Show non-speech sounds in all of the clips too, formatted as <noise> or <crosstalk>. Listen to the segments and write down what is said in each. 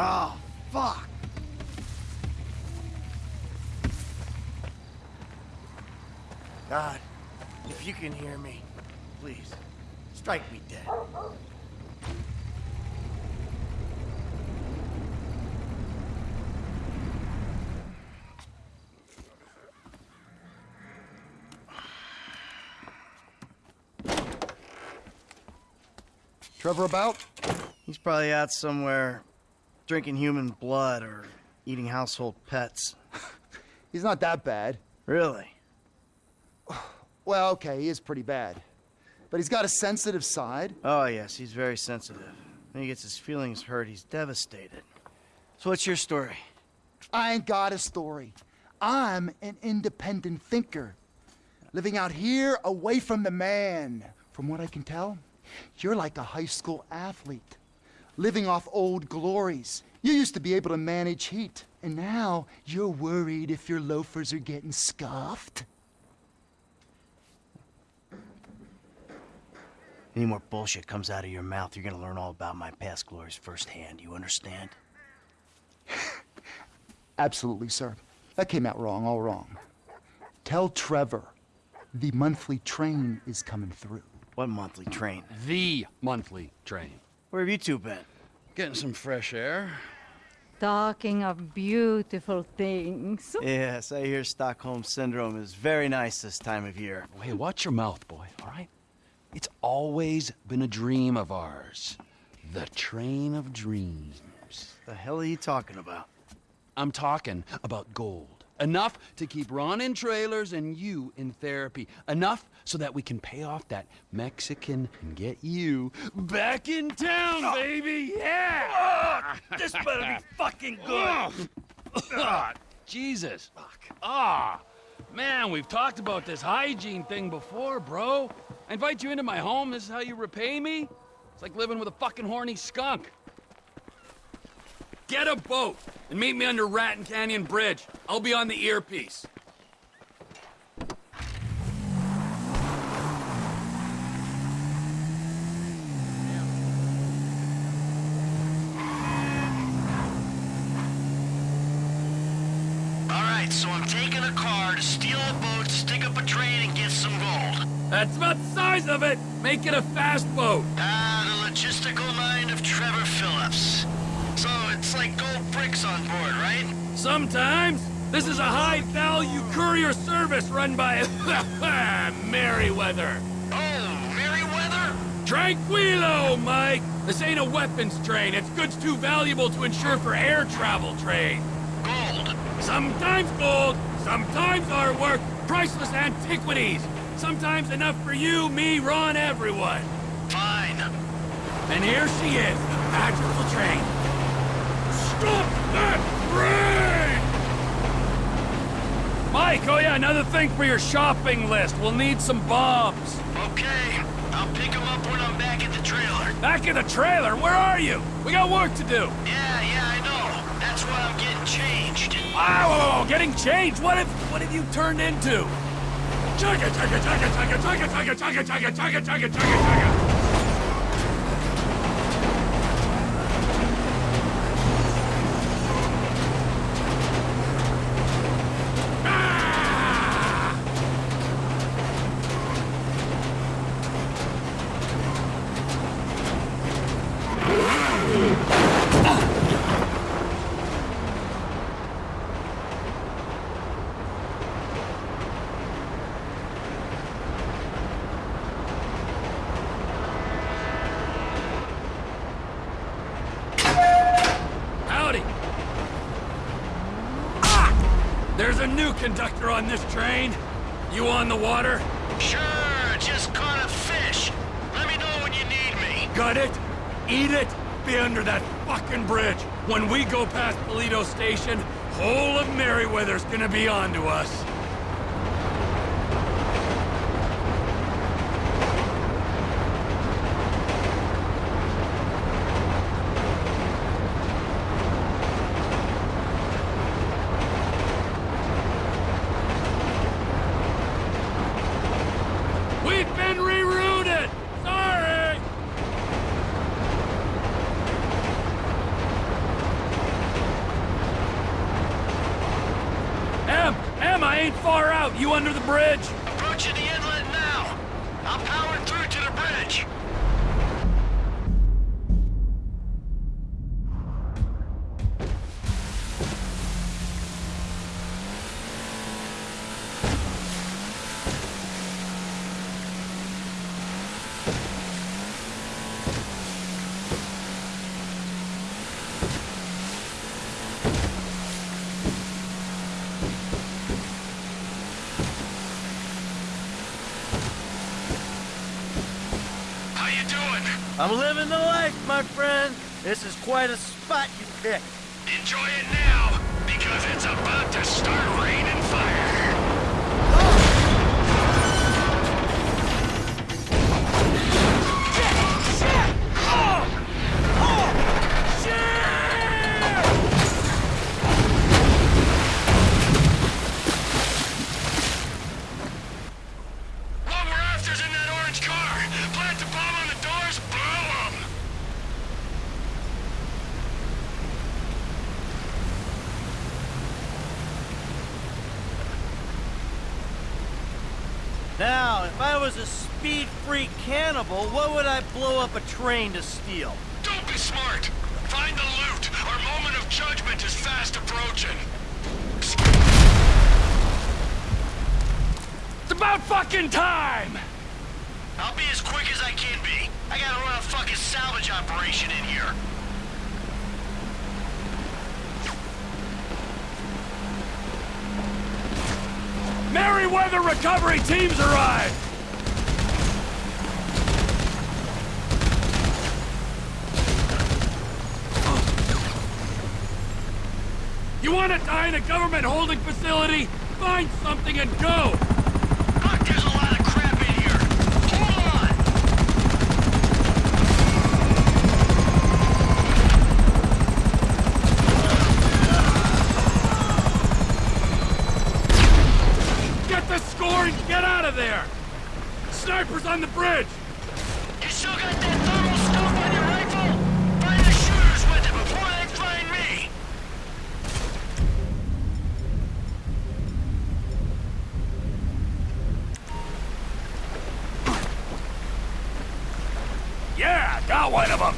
Oh, fuck. God, if you can hear me, please, strike me dead. Trevor about? He's probably out somewhere drinking human blood or eating household pets. <laughs> He's not that bad. Really? Well, okay, he is pretty bad. But he's got a sensitive side. Oh, yes, he's very sensitive. When he gets his feelings hurt, he's devastated. So what's your story? I ain't got a story. I'm an independent thinker. Living out here away from the man. From what I can tell, you're like a high school athlete. Living off old glories. You used to be able to manage heat, and now you're worried if your loafers are getting scuffed. Any more bullshit comes out of your mouth, you're gonna learn all about my past glories firsthand. You understand? <laughs> Absolutely, sir. That came out wrong, all wrong. Tell Trevor the monthly train is coming through. What monthly train? The monthly train. Where have you two been? Getting some fresh air. Talking of beautiful things. Yes, I hear Stockholm Syndrome is very nice this time of year. Hey, watch your mouth, boy, all right? It's always been a dream of ours. The train of dreams. The hell are you talking about? I'm talking about gold. Enough to keep Ron in trailers and you in therapy. Enough so that we can pay off that Mexican and get you back in town, baby! Yeah! this better be fucking good! Ah, Jesus. Fuck. Ah, man, we've talked about this hygiene thing before, bro. I invite you into my home, this is how you repay me? It's like living with a fucking horny skunk. Get a boat and meet me under Raton Canyon Bridge. I'll be on the earpiece. All right, so I'm taking a car to steal a boat, stick up a train, and get some gold. That's about the size of it. Make it a fast boat. Ah, the logistical mind of Trevor Philips. Like gold bricks on board, right? Sometimes. This is a high-value courier service run by <laughs> Merryweather. Oh, Merryweather? Tranquilo, Mike! This ain't a weapons train. It's goods too valuable to insure for air travel trade. Gold. Sometimes gold, sometimes artwork, priceless antiquities. Sometimes enough for you, me, Ron, everyone. Fine. And here she is, the magical train. Stop that train! Mike, oh yeah, another thing for your shopping list. We'll need some bombs. Okay, I'll pick them up when I'm back at the trailer. Back at the trailer, where are you? We got work to do. Yeah, yeah, I know. That's why I'm getting changed. Wow, getting changed? What have, what have you turned into? Chugga, chugga, chugga, chugga, chugga, chugga, chugga, chugga, chugga, chugga, chugga, chugga. Howdy. Ah! There's a new conductor on this train. You on the water? Sure, just caught a fish. Let me know when you need me. Gut it, eat it, be under that fucking bridge. When we go past Paleto Station, whole of Merryweather's gonna be onto us. We've been rerouted! Sorry! far out? You under the bridge? Approaching the inlet now. I'm powering through to the bridge. How I'm living the life, my friend. This is quite a spot you picked. Enjoy it now, because it's about to start raining fire. Now, if I was a speed-free cannibal, what would I blow up a train to steal? Don't be smart. Find the loot. Our moment of judgment is fast approaching. It's about fucking time! I'll be as quick as I can be. I gotta run a fucking salvage operation in here. Merryweather recovery teams arrive! You want to die in a government holding facility? Find something and go! Fuck, there's a lot of crap in here. Hold on. Get the score and get out of there! Snipers on the bridge! You still got that thermal scope on your rifle? Find the shooters with it before they find me. Yeah, got one of them!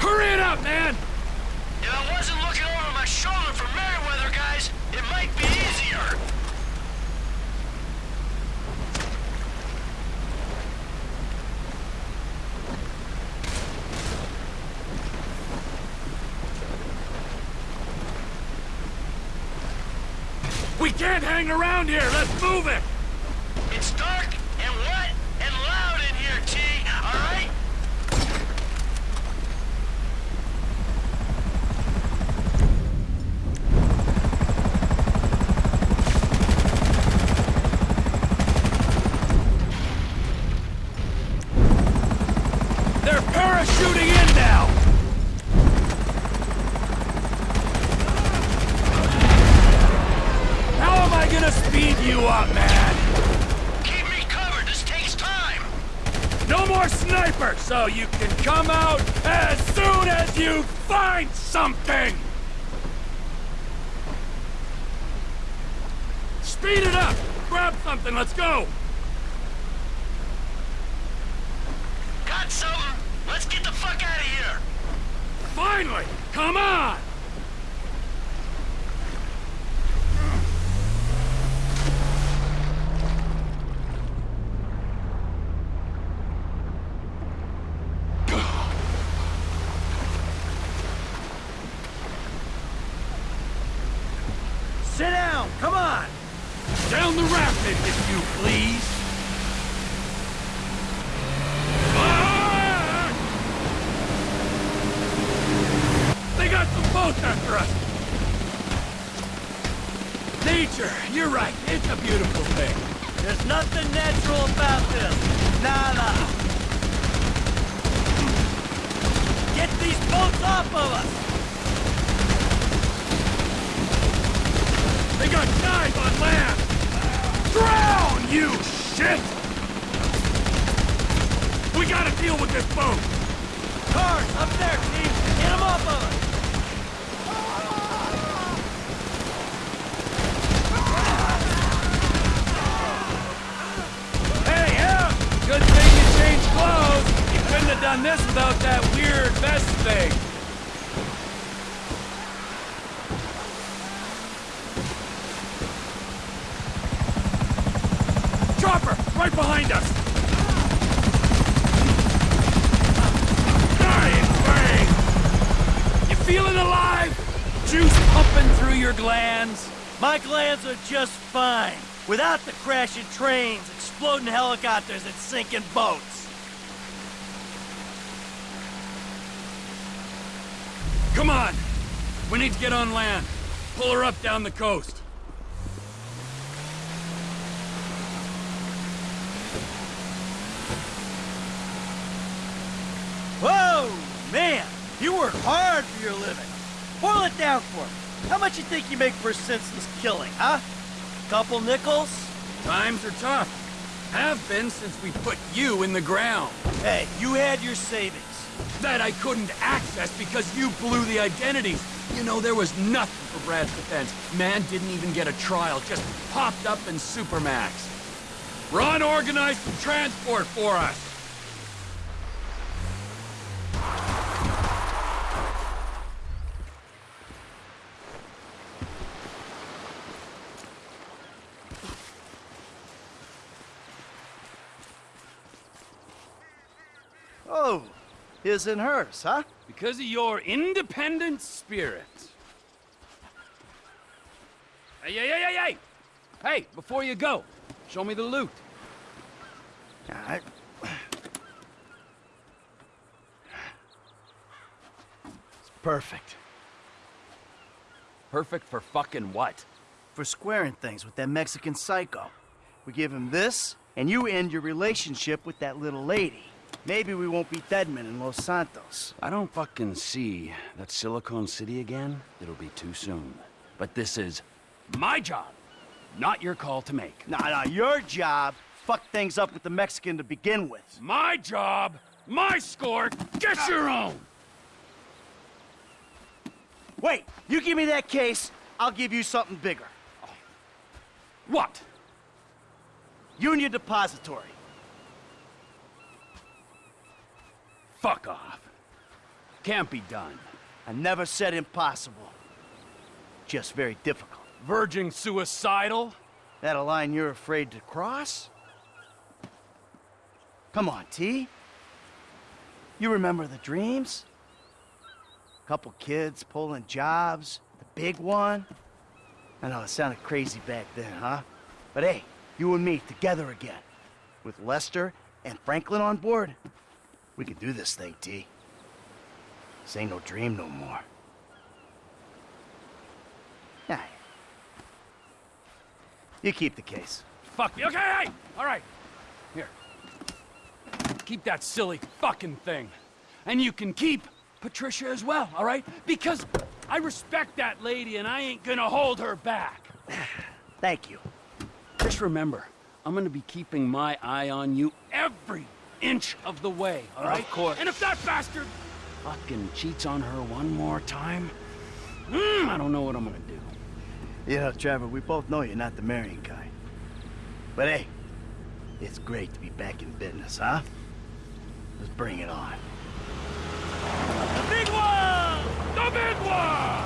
Hurry it up, man! If I wasn't looking over my shoulder for Merryweather, guys, it might be easier. We can't hang around here! Let's move it! It's dark and wet and loud in here, T, alright? They're parachuting in now! How am I gonna speed you up, man? Keep me covered, this takes time. No more sniper, so you can come out as soon as you find something! Speed it up! Grab something, let's go! Got something? Let's get the fuck out of here. Finally! Come on! Sit down, come on! Down the rapid, if you please! Ah! They got some boats after us! Nature, you're right, it's a beautiful thing. There's nothing natural about this. Nada. Get these boats off of us! They got guys on land! Drown, you shit! We gotta deal with this boat! Cars, up there, Chief! Get them off of us! Done this without that weird vest thing. Chopper, right behind us. Dying bang. You feeling alive? Juice pumping through your glands? My glands are just fine. Without the crashing trains, exploding helicopters, and sinking boats. Come on! We need to get on land. Pull her up down the coast. Whoa, man! You work hard for your living. Boil it down for me. How much you think you make for a senseless killing, huh? Couple nickels? Times are tough. Have been since we put you in the ground. Hey, you had your savings. That I couldn't access because you blew the identities. You know, there was nothing for Brad's defense. Man didn't even get a trial, just popped up in Supermax. Ron organized some transport for us. Oh, his and hers, huh? Because of your independent spirit. Hey, hey, hey, hey, hey! Hey, before you go, show me the loot. I... It's perfect. Perfect for fucking what? For squaring things with that Mexican psycho. We give him this, and you end your relationship with that little lady. Maybe we won't be deadmen in Los Santos. I don't fucking see that Silicon City again. It'll be too soon. But this is my job, not your call to make. Nah, nah, your job fucked things up with the Mexican to begin with. My job, my score, get ah. your own! Wait, you give me that case, I'll give you something bigger. What? Union Depository. Fuck off. Can't be done. I never said impossible. Just very difficult. Verging suicidal? That a line you're afraid to cross? Come on, T. You remember the dreams? Couple kids pulling jobs, the big one. I know it sounded crazy back then, huh? But hey, you and me together again. With Lester and Franklin on board, we can do this thing, T. This ain't no dream no more. Yeah. You keep the case. Fuck me. Okay, hey! All right. Here. Keep that silly fucking thing. And you can keep Patricia as well, all right? Because I respect that lady and I ain't gonna hold her back. <sighs> Thank you. Just remember, I'm gonna be keeping my eye on you every inch of the way, all right? Of course. And if that bastard fucking cheats on her one more time, mm, I don't know what I'm gonna do. Yeah, Trevor, we both know you're not the marrying kind. But hey, it's great to be back in business, huh? Let's bring it on. The big one! The big one!